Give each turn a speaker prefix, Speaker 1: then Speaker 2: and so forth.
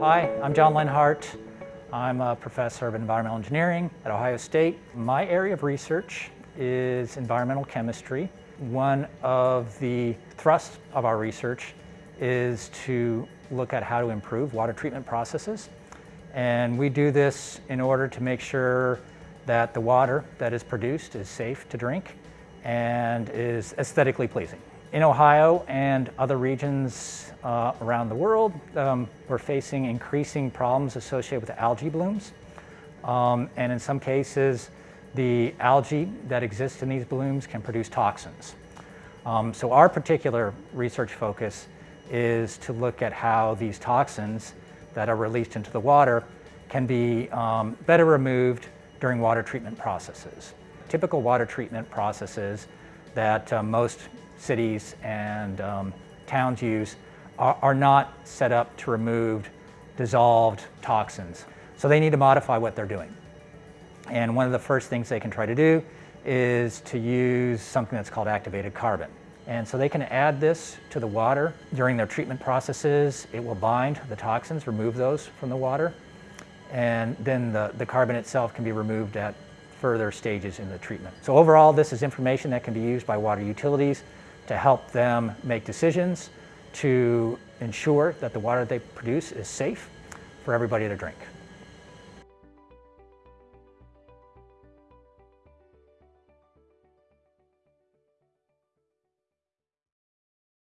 Speaker 1: Hi, I'm John Lenhart. I'm a professor of environmental engineering at Ohio State. My area of research is environmental chemistry. One of the thrusts of our research is to look at how to improve water treatment processes. And we do this in order to make sure that the water that is produced is safe to drink and is aesthetically pleasing. In Ohio and other regions uh, around the world, um, we're facing increasing problems associated with algae blooms. Um, and in some cases, the algae that exists in these blooms can produce toxins. Um, so our particular research focus is to look at how these toxins that are released into the water can be um, better removed during water treatment processes. Typical water treatment processes that uh, most cities and um, towns use are, are not set up to remove dissolved toxins. So they need to modify what they're doing. And one of the first things they can try to do is to use something that's called activated carbon. And so they can add this to the water during their treatment processes. It will bind the toxins, remove those from the water. And then the, the carbon itself can be removed at further stages in the treatment. So overall, this is information that can be used by water utilities to help them make decisions to ensure that the water they produce is safe for everybody to drink.